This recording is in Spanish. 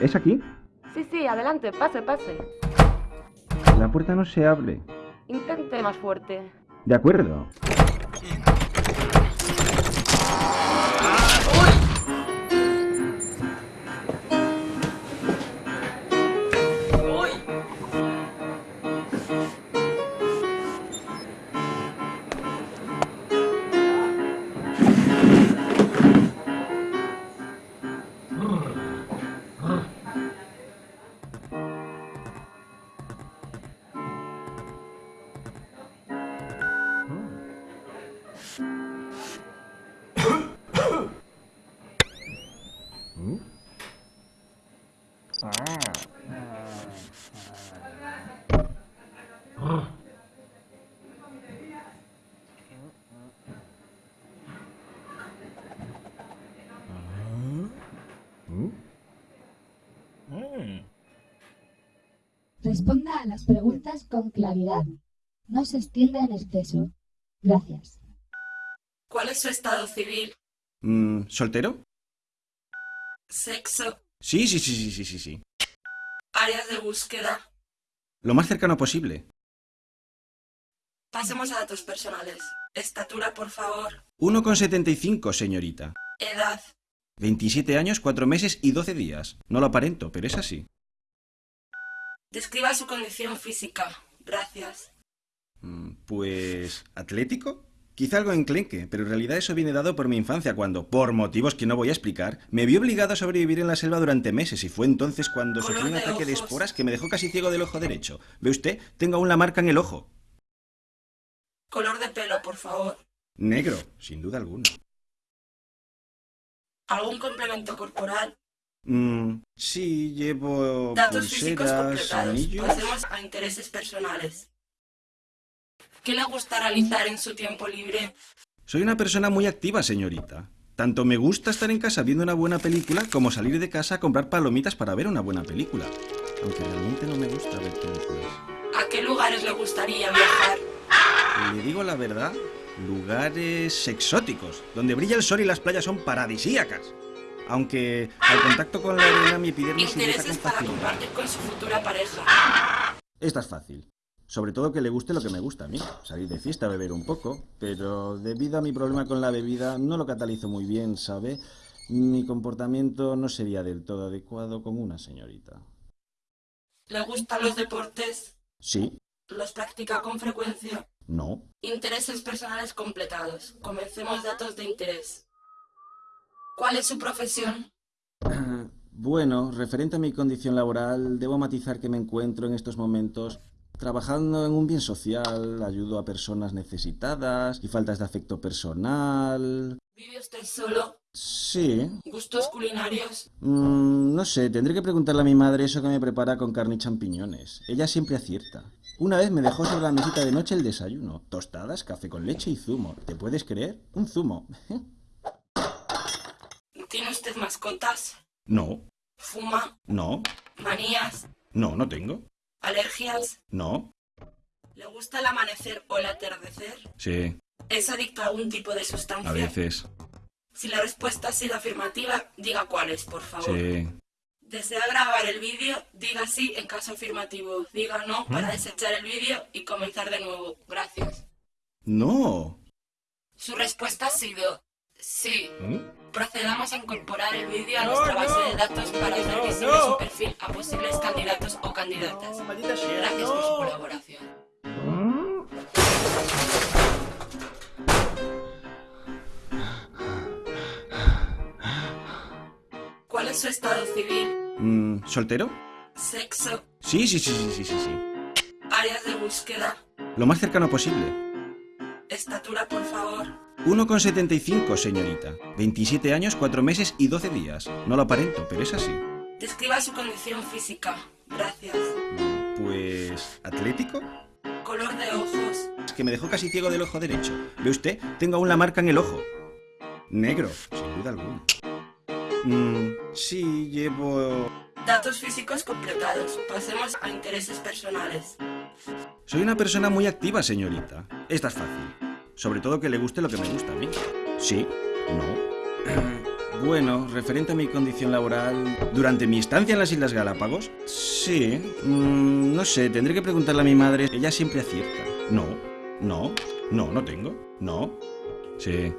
¿Es aquí? Sí, sí, adelante, pase, pase. La puerta no se abre. Intente más fuerte. De acuerdo. Responda a las preguntas con claridad. No se extienda en exceso. Gracias. ¿Cuál es su estado civil? Mm, ¿Soltero? ¿Sexo? Sí, sí, sí, sí, sí, sí, sí. ¿Áreas de búsqueda? Lo más cercano posible. Pasemos a datos personales. Estatura, por favor. 1,75, señorita. Edad. 27 años, 4 meses y 12 días. No lo aparento, pero es así. Describa su condición física. Gracias. Mm, Pues... ¿Atlético? Quizá algo enclenque, pero en realidad eso viene dado por mi infancia cuando, por motivos que no voy a explicar, me vi obligado a sobrevivir en la selva durante meses y fue entonces cuando Color sufrí un de ataque de esporas que me dejó casi ciego del ojo derecho. ¿Ve usted? Tengo aún la marca en el ojo. Color de pelo, por favor. Negro, sin duda alguna. ¿Algún complemento corporal? Mm, sí, llevo Datos físicos pulseras, completados. anillos... Pasemos a intereses personales. ¿Qué le gusta realizar en su tiempo libre? Soy una persona muy activa, señorita. Tanto me gusta estar en casa viendo una buena película como salir de casa a comprar palomitas para ver una buena película. Aunque realmente no me gusta ver películas. ¿A qué lugares le gustaría viajar? Le digo la verdad, lugares exóticos, donde brilla el sol y las playas son paradisíacas. Aunque al contacto con la arena mi epidermis se irrita con Intereses para facilidad. compartir con su futura pareja. Esta es fácil. Sobre todo que le guste lo que me gusta a mí. Salir de fiesta, beber un poco. Pero debido a mi problema con la bebida, no lo catalizo muy bien, ¿sabe? Mi comportamiento no sería del todo adecuado con una señorita. ¿Le gustan los deportes? Sí, ¿Los practica con frecuencia? no. Intereses personales completados. Comencemos datos de interés. ¿Cuál es su profesión? Bueno, referente a mi condición laboral, debo matizar que me encuentro en estos momentos trabajando en un bien social, ayudo a personas necesitadas y faltas de afecto personal. ¿Vive usted solo? Sí. ¿Gustos culinarios? Mm, no sé, tendré que preguntarle a mi madre eso que me prepara con carne y champiñones. Ella siempre acierta. Una vez me dejó sobre la mesita de noche el desayuno. Tostadas, café con leche y zumo. ¿Te puedes creer? Un zumo. ¿Tiene usted mascotas? no, ¿Fuma? no, ¿Manías? no, no tengo. ¿Alergias? No. ¿Le gusta el amanecer o el atardecer? Sí, ¿Es adicto a algún tipo de sustancia? a veces. Si la respuesta ha sido afirmativa, diga cuál es, por favor. Sí. ¿Desea grabar el vídeo? Diga sí en caso afirmativo. Diga no para desechar el vídeo y comenzar de nuevo. Gracias. No. Su respuesta ha sido sí. ¿Mm? Procedamos a incorporar el vídeo a nuestra base de datos para hacer visible su perfil a posibles candidatos o candidatas. Gracias por su colaboración. ¿Cuál es su estado civil? Mm, ¿Soltero? ¿Sexo? Sí, sí, sí, sí, sí, sí, sí. ¿Áreas de búsqueda? Lo más cercano posible. ¿Estatura, por favor? 1,75, señorita. 27 años, 4 meses y 12 días. No lo aparento, pero es así. Describa su condición física. Gracias. Pues... ¿Atlético? Color de ojos. Es que me dejó casi ciego del ojo derecho. ¿Ve usted? Tengo aún la marca en el ojo. Negro, sin duda alguna. Mm, sí, llevo... Datos físicos completados. Pasemos a intereses personales. Soy una persona muy activa, señorita. Esta es fácil. Sobre todo que le guste lo que me gusta a mí. Sí, no. Bueno, referente a mi condición laboral, durante mi estancia en las Islas Galápagos, sí, mm, no sé, tendré que preguntarle a mi madre. Ella siempre acierta. No, no, no, no tengo, no, sí.